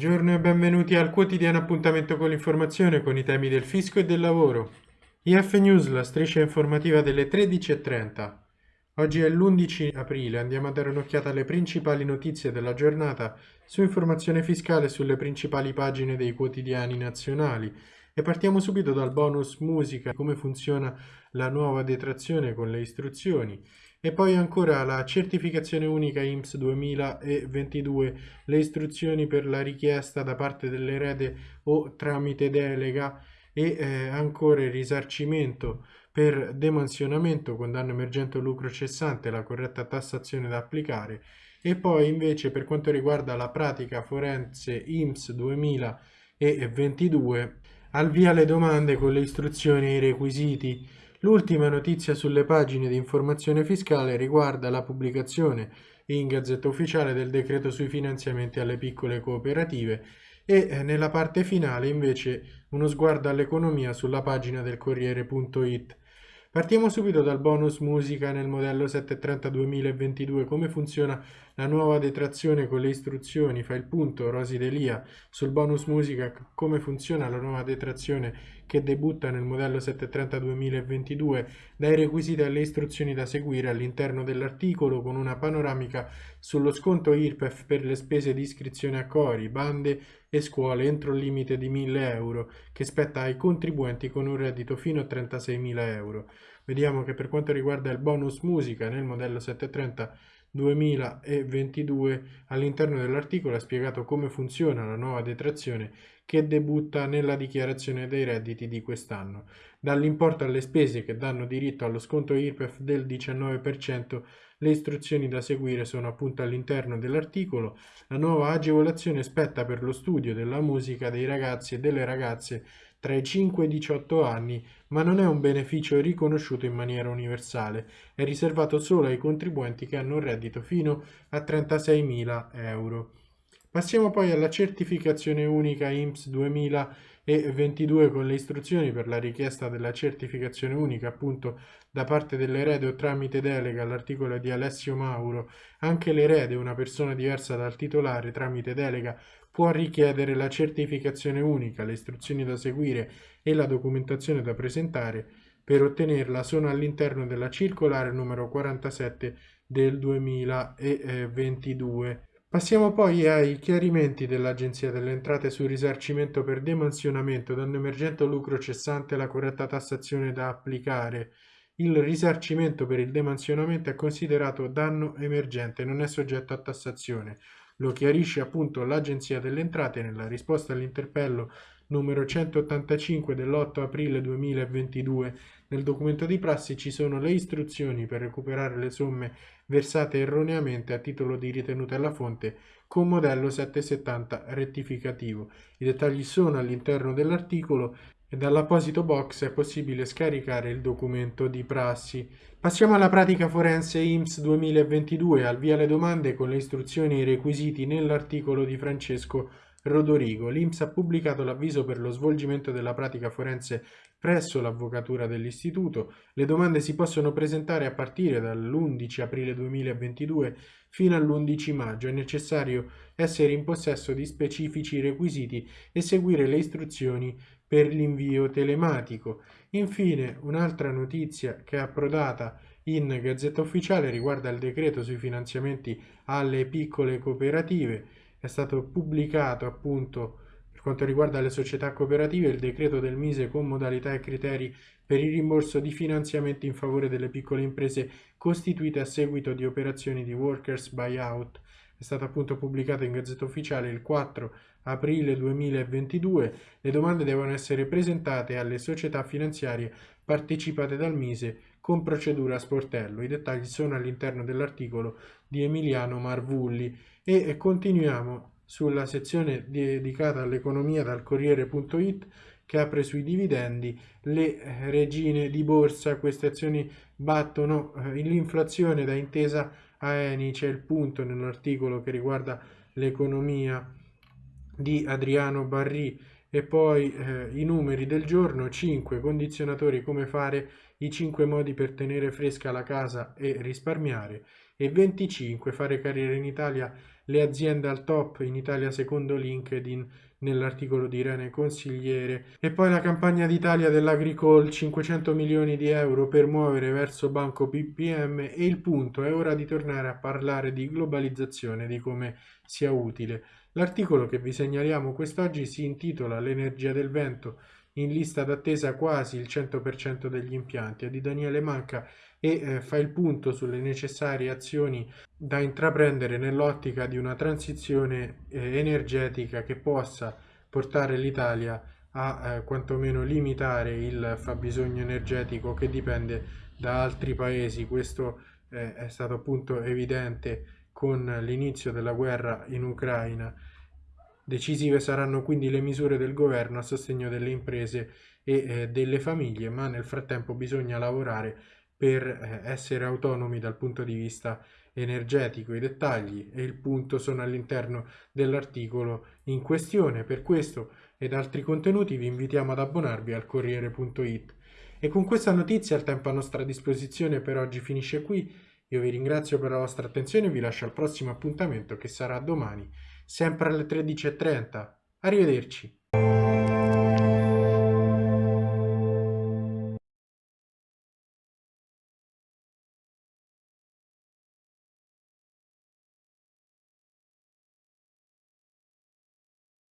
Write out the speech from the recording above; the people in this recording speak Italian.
Buongiorno e benvenuti al quotidiano appuntamento con l'informazione con i temi del fisco e del lavoro. IF News, la striscia informativa delle 13.30. Oggi è l'11 aprile, andiamo a dare un'occhiata alle principali notizie della giornata su informazione fiscale sulle principali pagine dei quotidiani nazionali. E partiamo subito dal bonus musica, come funziona la nuova detrazione con le istruzioni. E poi ancora la certificazione unica IMSS 2022, le istruzioni per la richiesta da parte dell'erede o tramite delega e eh, ancora il risarcimento per demansionamento con danno emergente o lucro cessante, la corretta tassazione da applicare. E poi invece per quanto riguarda la pratica forense IMSS 2022 al via le domande con le istruzioni e i requisiti L'ultima notizia sulle pagine di informazione fiscale riguarda la pubblicazione in Gazzetta Ufficiale del decreto sui finanziamenti alle piccole cooperative e eh, nella parte finale invece uno sguardo all'economia sulla pagina del Corriere.it. Partiamo subito dal bonus musica nel modello 730 2022, come funziona la nuova detrazione con le istruzioni, fa il punto Rosi Delia sul bonus musica, come funziona la nuova detrazione che debutta nel modello 730 2022, dai requisiti alle istruzioni da seguire all'interno dell'articolo con una panoramica sullo sconto IRPEF per le spese di iscrizione a cori, bande e scuole entro il limite di 1000 euro che spetta ai contribuenti con un reddito fino a 36.000 euro. Vediamo che per quanto riguarda il bonus musica nel modello 730 2022 all'interno dell'articolo è spiegato come funziona la nuova detrazione che debutta nella dichiarazione dei redditi di quest'anno. Dall'importo alle spese che danno diritto allo sconto IRPEF del 19%, le istruzioni da seguire sono appunto all'interno dell'articolo. La nuova agevolazione spetta per lo studio della musica dei ragazzi e delle ragazze tra i 5 e i 18 anni, ma non è un beneficio riconosciuto in maniera universale, è riservato solo ai contribuenti che hanno un reddito fino a 36.000 euro. Passiamo poi alla certificazione unica IMSS 2022 con le istruzioni per la richiesta della certificazione unica appunto da parte dell'erede o tramite delega all'articolo di Alessio Mauro. Anche l'erede, una persona diversa dal titolare tramite delega, può richiedere la certificazione unica, le istruzioni da seguire e la documentazione da presentare. Per ottenerla sono all'interno della circolare numero 47 del 2022. Passiamo poi ai chiarimenti dell'Agenzia delle Entrate sul risarcimento per demansionamento, danno emergente o lucro cessante la corretta tassazione da applicare. Il risarcimento per il demansionamento è considerato danno emergente, non è soggetto a tassazione. Lo chiarisce appunto l'Agenzia delle Entrate nella risposta all'interpello numero 185 dell'8 aprile 2022. Nel documento di prassi ci sono le istruzioni per recuperare le somme versate erroneamente a titolo di ritenuta alla fonte con modello 770 rettificativo. I dettagli sono all'interno dell'articolo e dall'apposito box è possibile scaricare il documento di prassi. Passiamo alla pratica forense IMSS 2022, al via le domande con le istruzioni e i requisiti nell'articolo di Francesco Rodorigo. L'IMSS ha pubblicato l'avviso per lo svolgimento della pratica forense presso l'avvocatura dell'istituto. Le domande si possono presentare a partire dall'11 aprile 2022 fino all'11 maggio. È necessario essere in possesso di specifici requisiti e seguire le istruzioni per l'invio telematico. Infine, un'altra notizia che è approdata in Gazzetta Ufficiale riguarda il decreto sui finanziamenti alle piccole cooperative. È stato pubblicato appunto per quanto riguarda le società cooperative il decreto del Mise con modalità e criteri per il rimborso di finanziamenti in favore delle piccole imprese costituite a seguito di operazioni di workers buyout è stato appunto pubblicato in Gazzetta Ufficiale il 4 aprile 2022. Le domande devono essere presentate alle società finanziarie partecipate dal Mise con procedura a sportello. I dettagli sono all'interno dell'articolo di Emiliano Marvulli e continuiamo sulla sezione dedicata all'economia dal Corriere.it che apre sui dividendi, le regine di borsa, queste azioni battono eh, l'inflazione da intesa a Eni, c'è il punto nell'articolo che riguarda l'economia di Adriano Barri e poi eh, i numeri del giorno, 5 condizionatori come fare i 5 modi per tenere fresca la casa e risparmiare. E 25 fare carriera in Italia le aziende al top in Italia secondo LinkedIn nell'articolo di Irene Consigliere. E poi la campagna d'Italia dell'Agricol 500 milioni di euro per muovere verso Banco BPM e il punto è ora di tornare a parlare di globalizzazione di come sia utile l'articolo che vi segnaliamo quest'oggi si intitola l'energia del vento in lista d'attesa quasi il 100% degli impianti è di Daniele Manca e eh, fa il punto sulle necessarie azioni da intraprendere nell'ottica di una transizione eh, energetica che possa portare l'Italia a eh, quantomeno limitare il fabbisogno energetico che dipende da altri paesi. Questo eh, è stato appunto evidente con l'inizio della guerra in Ucraina. Decisive saranno quindi le misure del governo a sostegno delle imprese e eh, delle famiglie, ma nel frattempo bisogna lavorare per eh, essere autonomi dal punto di vista energetico. I dettagli e il punto sono all'interno dell'articolo in questione. Per questo ed altri contenuti vi invitiamo ad abbonarvi al Corriere.it. E con questa notizia il tempo a nostra disposizione per oggi finisce qui. Io vi ringrazio per la vostra attenzione e vi lascio al prossimo appuntamento che sarà domani, sempre alle 13.30. Arrivederci.